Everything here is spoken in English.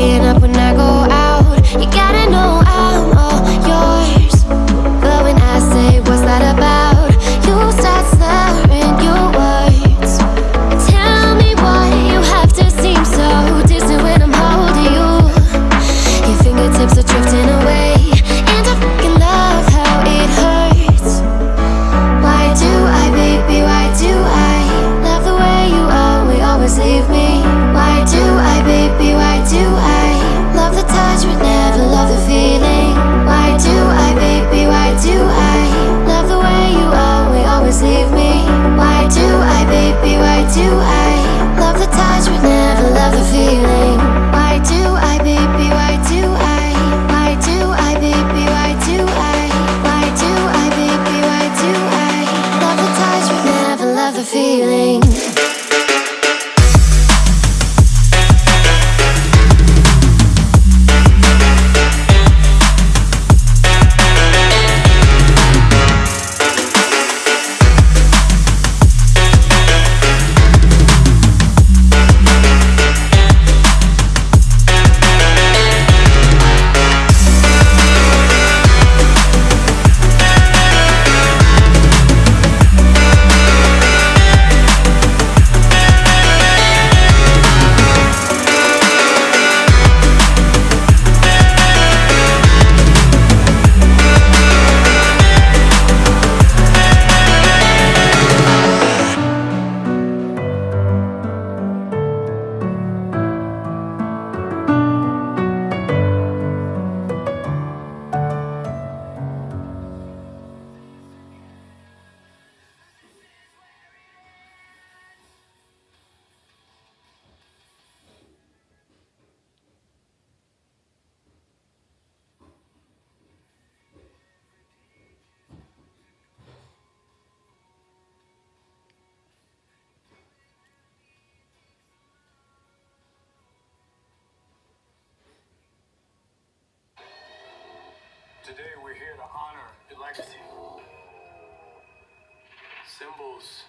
playing up when I go feeling. Today we're here to honor the legacy. Symbols